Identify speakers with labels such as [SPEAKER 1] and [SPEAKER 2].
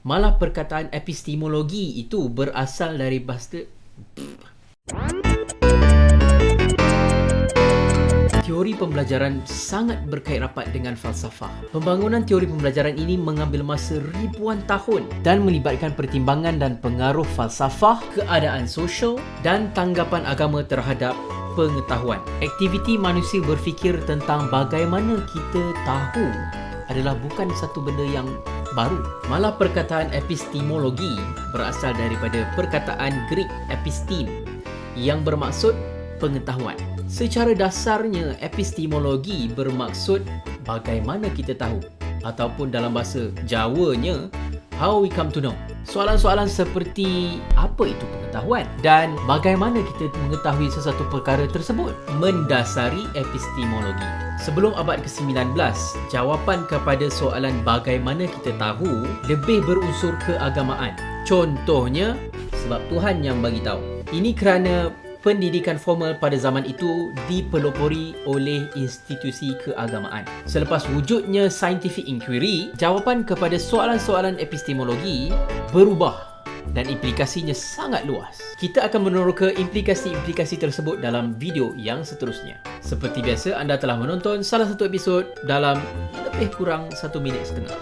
[SPEAKER 1] Malah perkataan epistemologi itu berasal dari bahasa Teori pembelajaran sangat berkait rapat dengan falsafah. Pembangunan teori pembelajaran ini mengambil masa ribuan tahun dan melibatkan pertimbangan dan pengaruh falsafah, keadaan sosial dan tanggapan agama terhadap pengetahuan. Aktiviti manusia berfikir tentang bagaimana kita tahu adalah bukan satu benda yang baru. Malah perkataan epistemologi berasal daripada perkataan Greek epistem yang bermaksud pengetahuan. Secara dasarnya, epistemologi bermaksud bagaimana kita tahu ataupun dalam bahasa Jawanya, how we come to know. Soalan-soalan seperti apa itu pengetahuan dan bagaimana kita mengetahui sesuatu perkara tersebut mendasari epistemologi. Sebelum abad ke-19, jawapan kepada soalan bagaimana kita tahu lebih berunsur keagamaan. Contohnya, sebab Tuhan yang bagi tahu. Ini kerana pendidikan formal pada zaman itu dipelopori oleh institusi keagamaan. Selepas wujudnya scientific inquiry, jawapan kepada soalan-soalan epistemologi berubah dan implikasinya sangat luas. Kita akan meneroka implikasi-implikasi tersebut dalam video yang seterusnya. Seperti biasa, anda telah menonton salah satu episod dalam lebih kurang satu minit setengah.